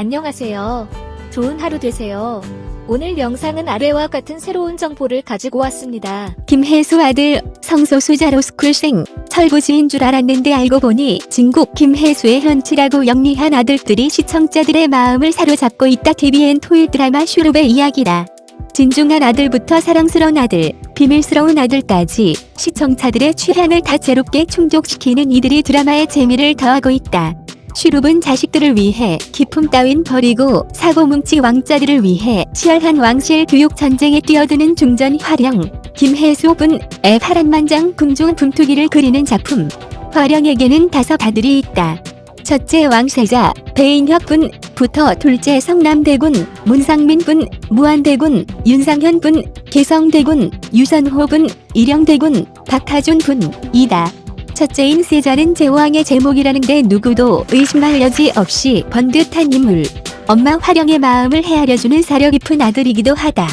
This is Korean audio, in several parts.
안녕하세요. 좋은 하루 되세요. 오늘 영상은 아래와 같은 새로운 정보를 가지고 왔습니다. 김혜수 아들 성소수자 로 스쿨생 철부지인 줄 알았는데 알고 보니 진국 김혜수의 현치라고 영리한 아들들이 시청자들의 마음을 사로잡고 있다 TVN 토일 드라마 슈룹의 이야기다. 진중한 아들부터 사랑스러운 아들, 비밀스러운 아들까지 시청자들의 취향을 다채롭게 충족시키는 이들이 드라마의 재미를 더하고 있다. 슈룹은 자식들을 위해 기품 따윈 버리고 사고뭉치 왕자들을 위해 치열한 왕실 교육 전쟁에 뛰어드는 중전 화령 김혜수 분 의 파란만장 궁중 분투기를 그리는 작품 화령에게는 다섯 아들이 있다. 첫째 왕세자 배인혁 분부터 둘째 성남대군 문상민 분 무한대군 윤상현 분 개성대군 유선호 분 일영대군 박하준 분이다. 첫째인 세자는 제왕의 제목이라는데 누구도 의심할 여지 없이 번듯한 인물. 엄마 화령의 마음을 헤아려주는 사려 깊은 아들이기도 하다.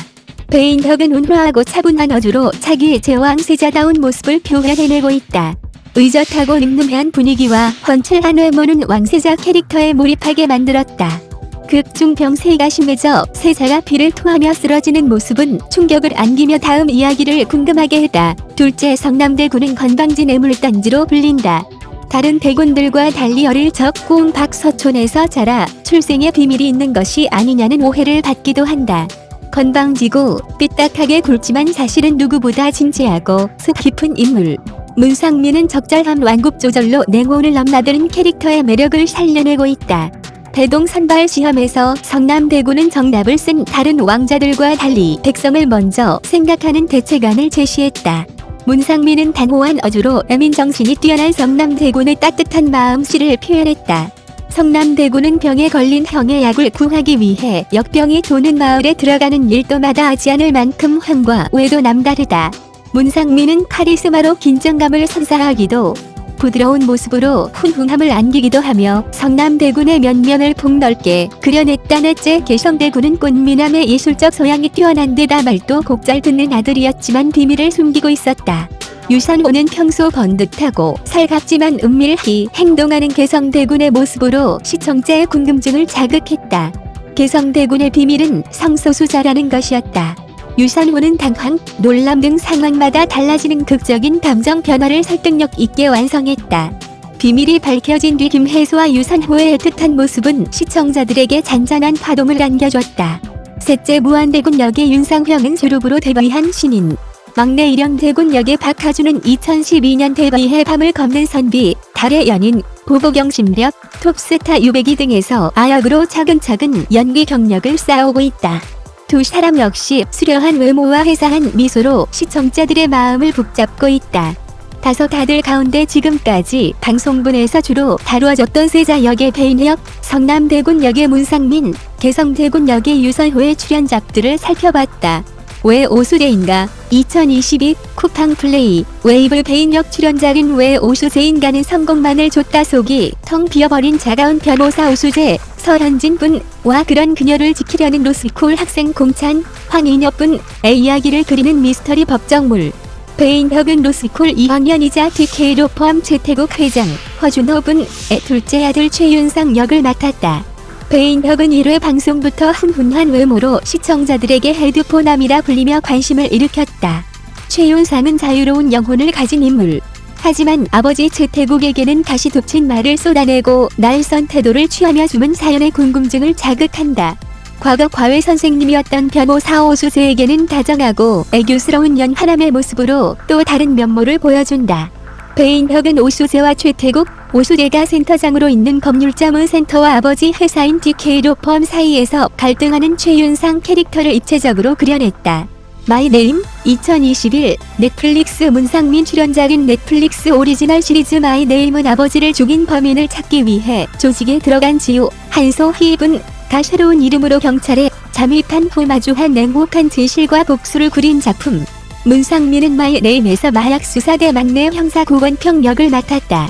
배인혁은 온화하고 차분한 어조로 자기 제왕 세자다운 모습을 표현해내고 있다. 의젓하고 늠름한 분위기와 훤칠한 외모는 왕세자 캐릭터에 몰입하게 만들었다. 극중 병 세가 심해져 세자가 피를 토하며 쓰러지는 모습은 충격을 안기며 다음 이야기를 궁금하게 했다. 둘째 성남대군은 건방진 애물단지로 불린다. 다른 대군들과 달리 어릴 적 고운 박서촌에서 자라 출생의 비밀이 있는 것이 아니냐는 오해를 받기도 한다. 건방지고 삐딱하게 굴지만 사실은 누구보다 진지하고 속 깊은 인물. 문상민은 적절한 완급 조절로 냉온을 넘나드는 캐릭터의 매력을 살려내고 있다. 대동 선발 시험에서 성남대군은 정답을 쓴 다른 왕자들과 달리 백성을 먼저 생각하는 대책안을 제시했다. 문상민은 단호한 어조로 애민 정신이 뛰어난 성남대군의 따뜻한 마음씨를 표현했다. 성남대군은 병에 걸린 형의 약을 구하기 위해 역병이 도는 마을에 들어가는 일도마다 하지 않을 만큼 황과 외도 남다르다. 문상민은 카리스마로 긴장감을 선사하기도 부드러운 모습으로 훈훈함을 안기기도 하며 성남대군의 면면을 폭넓게 그려냈다 넷째 개성대군은 꽃미남의 예술적 소양이 뛰어난 데다 말도 곡잘 듣는 아들이었지만 비밀을 숨기고 있었다. 유산호는 평소 번듯하고 살갑지만 은밀히 행동하는 개성대군의 모습으로 시청자의 궁금증을 자극했다. 개성대군의 비밀은 성소수자라는 것이었다. 유산호는 당황, 놀람 등 상황마다 달라지는 극적인 감정 변화를 설득력 있게 완성했다. 비밀이 밝혀진 뒤 김혜수와 유산호의 애틋한 모습은 시청자들에게 잔잔한 파동을 안겨줬다. 셋째 무한대군 역의 윤상형은 주룹으로 데뷔한 신인. 막내 일영대군 역의 박하준은 2012년 데뷔해 밤을 걷는 선비, 달의 연인, 보고경 심력, 톱스타 유배기 등에서 아역으로 차근차근 연기 경력을 쌓아오고 있다. 두 사람 역시 수려한 외모와 회사한 미소로 시청자들의 마음을 북잡고 있다. 다섯 아들 가운데 지금까지 방송분에서 주로 다루어졌던 세자 역의 배인혁, 성남대군 역의 문상민, 개성대군 역의 유선호의 출연작들을 살펴봤다. 왜 오수재인가? 2022 쿠팡 플레이. 웨이브 배인혁 출연작은 왜 오수재인가는 성공만을 좇다 속이 텅 비어버린 차가운 변호사 오수재 서현진 분과 그런 그녀를 지키려는 로스쿨 학생 공찬 황인엽 분의 이야기를 그리는 미스터리 법정물. 배인혁은 로스쿨 2학년이자 TK로펌 최태국 회장 허준호 분의 둘째 아들 최윤상 역을 맡았다. 배인혁은 1회 방송부터 훈훈한 외모로 시청자들에게 헤드폰남이라 불리며 관심을 일으켰다. 최윤상은 자유로운 영혼을 가진 인물. 하지만 아버지 최태국에게는 다시 덮친 말을 쏟아내고 날선 태도를 취하며 주문 사연의 궁금증을 자극한다. 과거 과외 선생님이었던 변호사 오수재에게는 다정하고 애교스러운 연하남의 모습으로 또 다른 면모를 보여준다. 배인혁은 오수재와 최태국, 오수재가 센터장으로 있는 법률자문센터와 아버지 회사인 DK로 펌 사이에서 갈등하는 최윤상 캐릭터를 입체적으로 그려냈다. 마이네임 2021 넷플릭스 문상민 출연작인 넷플릭스 오리지널 시리즈 마이네임은 아버지를 죽인 범인을 찾기 위해 조직에 들어간 지우 한소희분가 새로운 이름으로 경찰에 잠입한 후 마주한 냉혹한 진실과 복수를 그린 작품 문상민은 마이네임에서 마약수사대 막내 형사 고건평 역을 맡았다.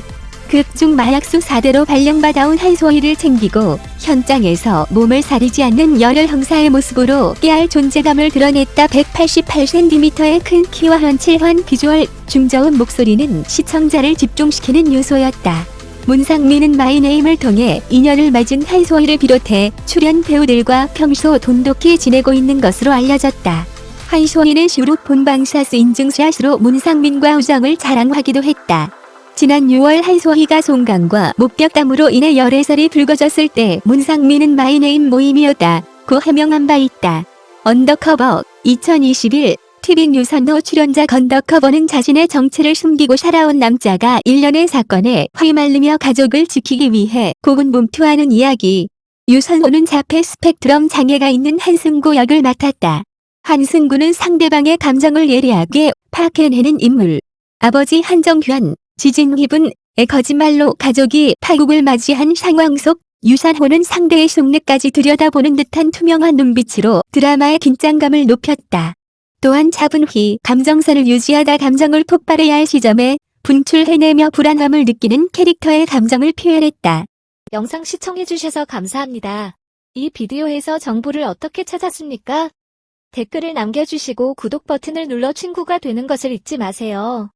극중 마약수사대로 발령받아온 한소희를 챙기고 현장에서 몸을 사리지 않는 열혈 형사의 모습으로 깨알 존재감을 드러냈다 188cm의 큰 키와 훤칠한 비주얼, 중저음 목소리는 시청자를 집중시키는 요소였다. 문상민은 마이네임을 통해 인연을 맺은 한소희를 비롯해 출연 배우들과 평소 돈독히 지내고 있는 것으로 알려졌다. 한소희는 슈룹 본방사수 인증샷으로 문상민과 우정을 자랑하기도 했다. 지난 6월 한소희가 송강과 목격담으로 인해 열애설이 불거졌을 때 문상민은 마이네임 모임이었다. 고 해명한 바 있다. 언더커버 2021 티빙 유선호 출연작 언더커버는 자신의 정체를 숨기고 살아온 남자가 일련의 사건에 휘말리며 가족을 지키기 위해 고군분투하는 이야기. 유선호는 자폐 스펙트럼 장애가 있는 한승구 역을 맡았다. 한승구는 상대방의 감정을 예리하게 파악해내는 인물. 아버지 한정현, 지진휘분의 거짓말로 가족이 파국을 맞이한 상황 속 유산호는 상대의 속내까지 들여다보는 듯한 투명한 눈빛으로 드라마의 긴장감을 높였다. 또한 차분히 감정선을 유지하다 감정을 폭발해야 할 시점에 분출해내며 불안함을 느끼는 캐릭터의 감정을 표현했다. 영상 시청해주셔서 감사합니다. 이 비디오에서 정보를 어떻게 찾았습니까? 댓글을 남겨주시고 구독 버튼을 눌러 친구가 되는 것을 잊지 마세요.